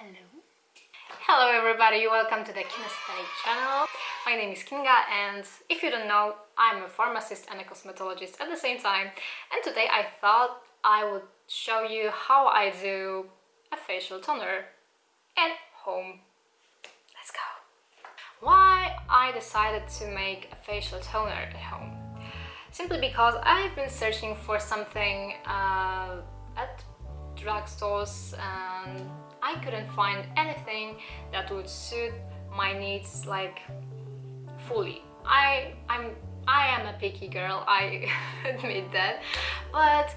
Hello. Hello everybody, welcome to the Kinesthetic channel. My name is Kinga and if you don't know, I'm a pharmacist and a cosmetologist at the same time. And today I thought I would show you how I do a facial toner at home. Let's go. Why I decided to make a facial toner at home? Simply because I've been searching for something uh, at drugstores and I couldn't find anything that would suit my needs like fully. I I'm I am a picky girl, I admit that, but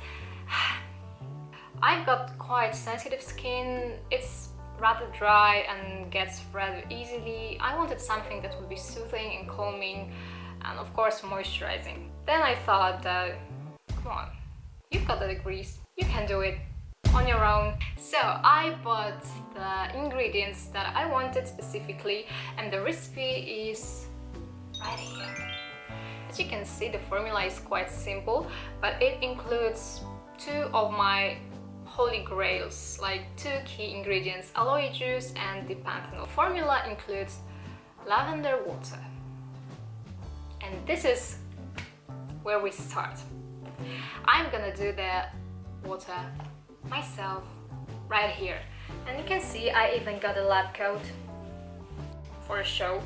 I've got quite sensitive skin, it's rather dry and gets rather easily. I wanted something that would be soothing and calming and of course moisturizing. Then I thought that, come on, you've got the degrees, you can do it on your own. So I bought the ingredients that I wanted specifically and the recipe is right here. As you can see the formula is quite simple but it includes two of my holy grails like two key ingredients aloe juice and the panthenol. Formula includes lavender water and this is where we start. I'm gonna do the water myself right here. And you can see I even got a lab coat for a show.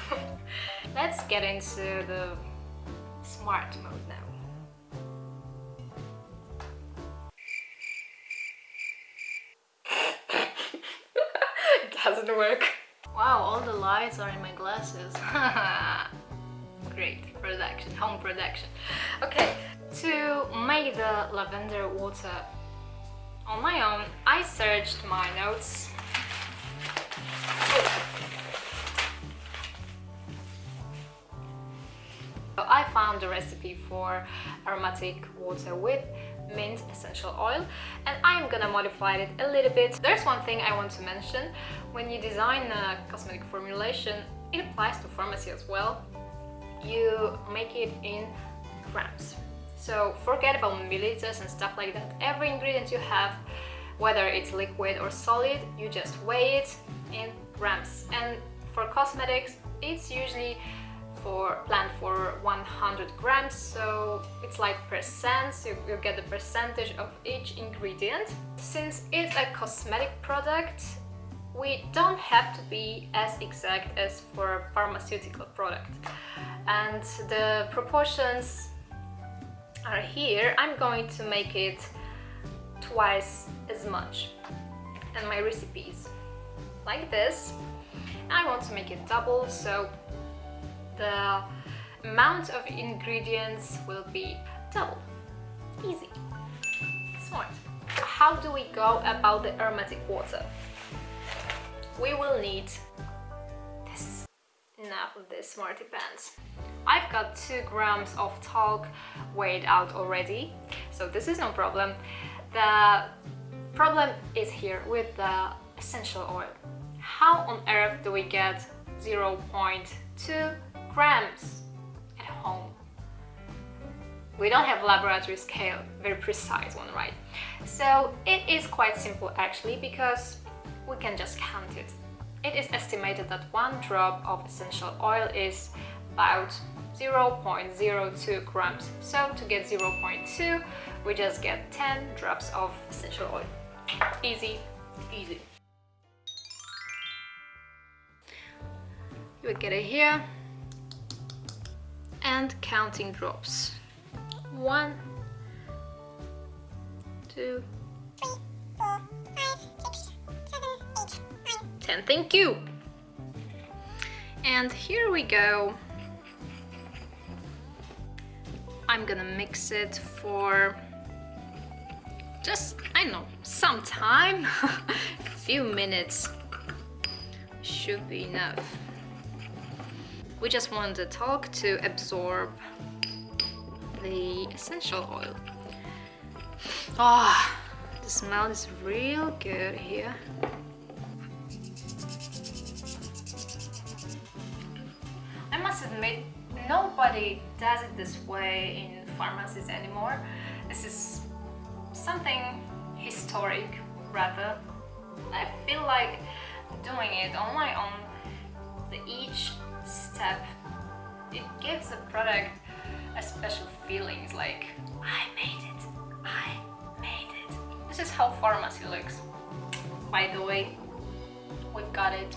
Let's get into the smart mode now. It doesn't work. Wow all the lights are in my glasses. Great production home production. Okay to make the lavender water on my own, I searched my notes. I found the recipe for aromatic water with mint essential oil and I'm gonna modify it a little bit. There's one thing I want to mention. When you design a cosmetic formulation, it applies to pharmacy as well. You make it in grams. So forget about milliliters and stuff like that. Every ingredient you have, whether it's liquid or solid, you just weigh it in grams. And for cosmetics, it's usually for planned for 100 grams so it's like percents you, you get the percentage of each ingredient since it's a cosmetic product we don't have to be as exact as for a pharmaceutical product and the proportions are here, I'm going to make it twice as much. And my recipes like this. I want to make it double, so the amount of ingredients will be double. Easy. Smart. How do we go about the aromatic water? We will need this. Enough of this smarty pants. I've got 2 grams of talc weighed out already, so this is no problem. The problem is here with the essential oil. How on earth do we get 0.2 grams at home? We don't have laboratory scale, very precise one, right? So it is quite simple actually because we can just count it. It is estimated that one drop of essential oil is about 0.02 grams. So to get 0.2, we just get 10 drops of essential oil. Easy, easy. You would get it here and counting drops. One, two, three, four, five, six, seven, eight, nine, ten. Thank you. And here we go. I'm gonna mix it for just, I know, some time, a few minutes should be enough. We just want the talc to absorb the essential oil. Ah, oh, the smell is real good here. Nobody does it this way in pharmacies anymore. This is something historic rather I feel like doing it on my own, each step, it gives the product a special feeling. It's like, I made it, I made it. This is how pharmacy looks. By the way, we've got it.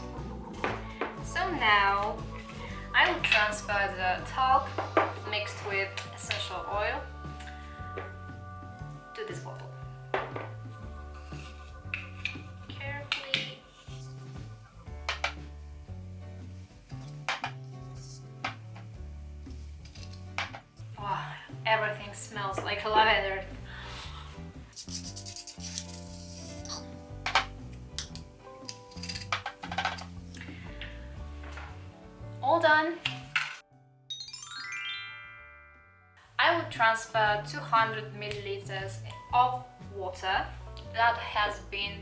So now I will transfer the talc mixed with essential oil to this bottle. Carefully. Wow, everything smells like lavender. Transfer 200 milliliters of water that has been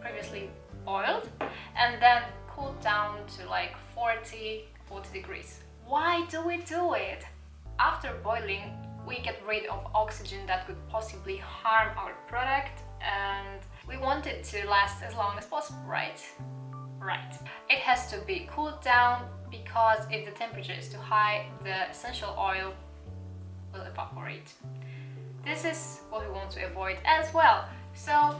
previously boiled and then cooled down to like 40 40 degrees. Why do we do it? After boiling, we get rid of oxygen that could possibly harm our product and we want it to last as long as possible, right? Right. It has to be cooled down because if the temperature is too high, the essential oil will evaporate. This is what we want to avoid as well. So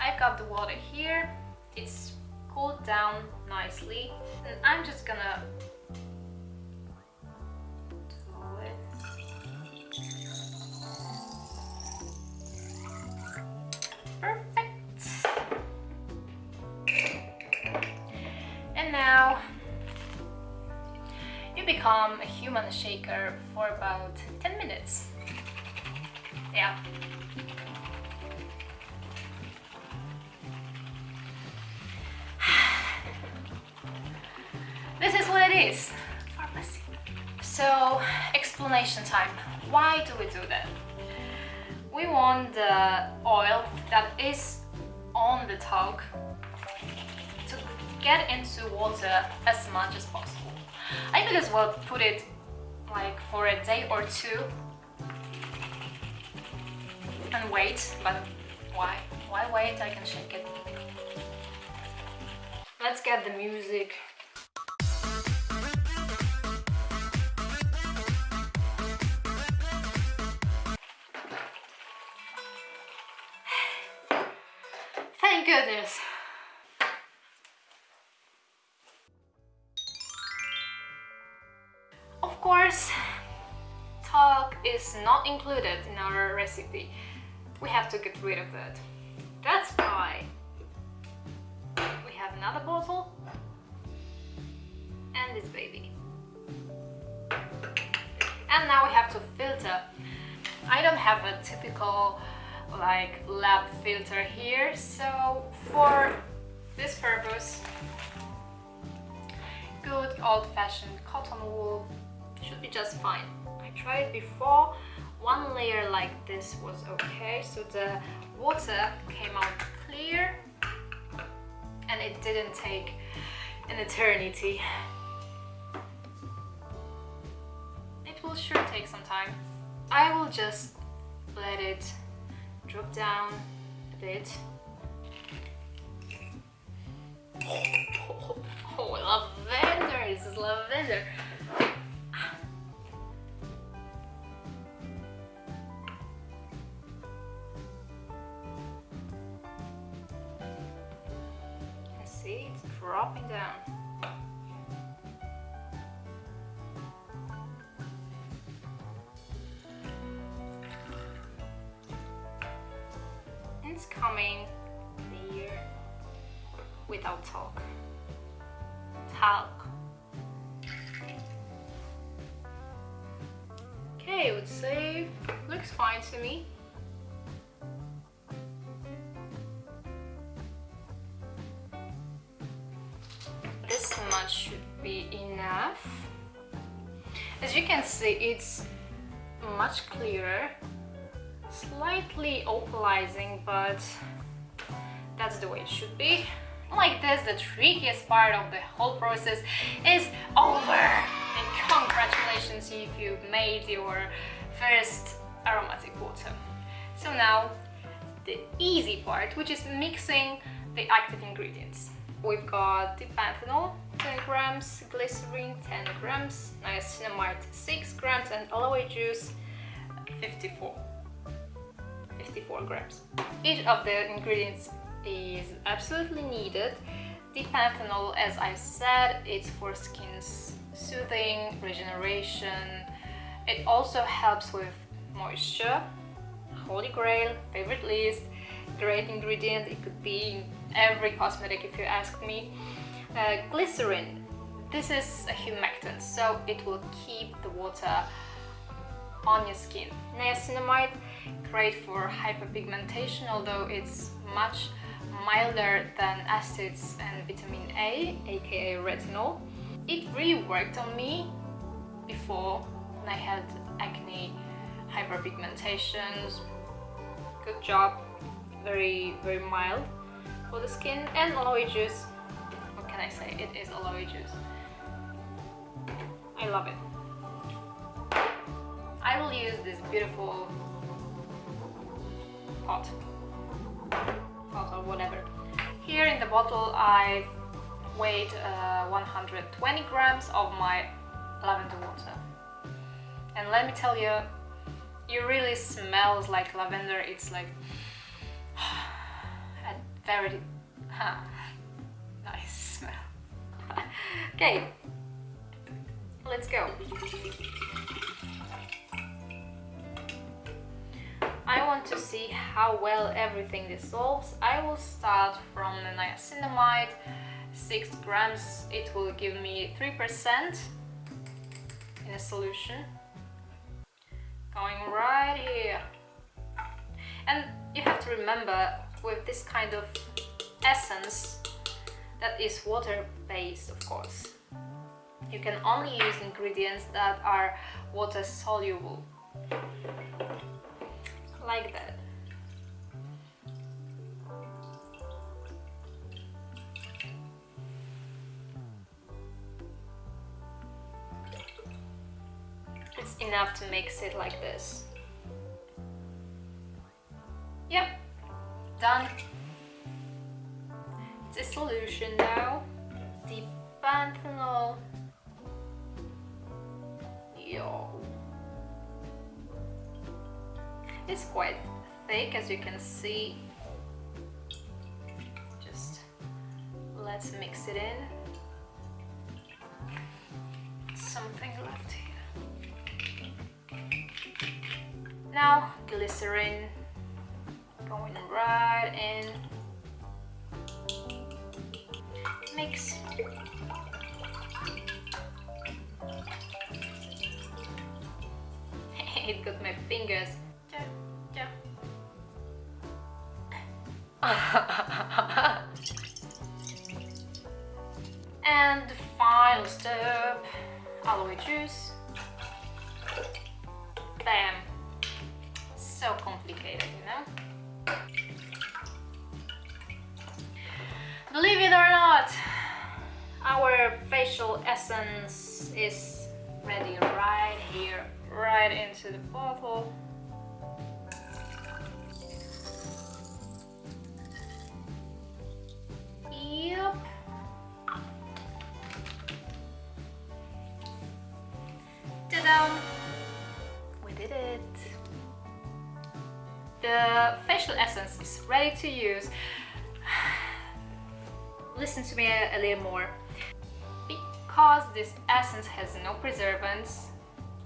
I've got the water here, it's cooled down nicely and I'm just gonna. Perfect. And now you become a human shaker for about 10 minutes. Yeah. This is what it is. Pharmacy. So, explanation time. Why do we do that? We want the oil that is on the talc to get into water as much as possible. I could as well put it like for a day or two and wait, but why? Why wait? I can shake it. Let's get the music. Thank goodness. Course, talc is not included in our recipe. We have to get rid of that. That's why we have another bottle and this baby. And now we have to filter. I don't have a typical like lab filter here, so for this purpose, good old-fashioned cotton wool should be just fine. I tried before, one layer like this was okay, so the water came out clear and it didn't take an eternity. It will sure take some time. I will just let it drop down a bit. Without talk. Talc. Okay, would say looks fine to me. This much should be enough. As you can see, it's much clearer slightly opalizing, but that's the way it should be. Like this, the trickiest part of the whole process is over! And congratulations if you've made your first aromatic water. So now the easy part, which is mixing the active ingredients. We've got D-panthenol, 10 grams, glycerin, 10 grams, niacinamide, 6 grams, and aloe juice, 54. 54 grams. Each of the ingredients is absolutely needed. D-panthenol, as I said, it's for skin's soothing, regeneration. It also helps with moisture, holy grail, favorite list, great ingredient. It could be in every cosmetic if you ask me. Uh, glycerin, this is a humectant, so it will keep the water on your skin. Niacinamide, great for hyperpigmentation, although it's much milder than acids and vitamin A, aka retinol. It really worked on me before when I had acne, hyperpigmentations. Good job, very, very mild for the skin. And aloe juice, what can I say? It is aloe juice. I love it. I will use this beautiful pot, the bottle I've weighed uh, 120 grams of my lavender water. And let me tell you, it really smells like lavender. It's like a very nice smell. okay, let's go. I want to see how well everything dissolves. I will start from the niacinamide, 6 grams. It will give me 3% in a solution. Going right here. And you have to remember with this kind of essence that is water-based of course. You can only use ingredients that are water soluble like that. It's enough to mix it like this. Yep, done. It's a solution now. Thick as you can see. Just let's mix it in. Something left here. Now glycerin going right in. Mix. it got my fingers and the final step, aloe juice. Bam! So complicated, you know? Believe it or not, our facial essence is ready right here, right into the bottle. Essence is ready to use. Listen to me a, a little more. Because this essence has no preservatives,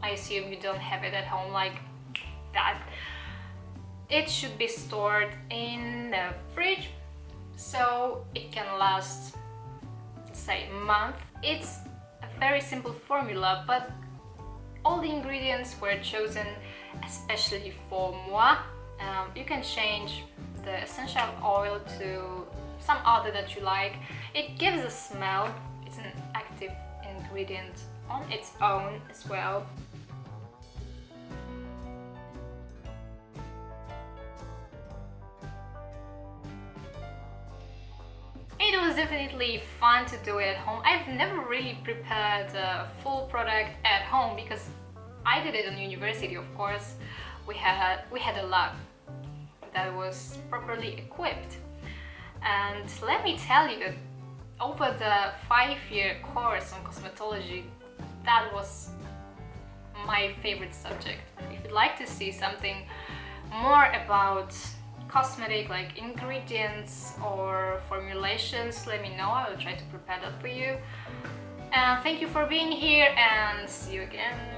I assume you don't have it at home like that. It should be stored in the fridge so it can last say month. It's a very simple formula but all the ingredients were chosen especially for moi. Um, you can change the essential oil to some other that you like. It gives a smell, it's an active ingredient on its own as well. It was definitely fun to do it at home. I've never really prepared a full product at home because I did it in university, of course. We had we had a lab that was properly equipped. And let me tell you, that over the five-year course on cosmetology, that was my favorite subject. If you'd like to see something more about cosmetic like ingredients or formulations, let me know. I will try to prepare that for you. And thank you for being here and see you again.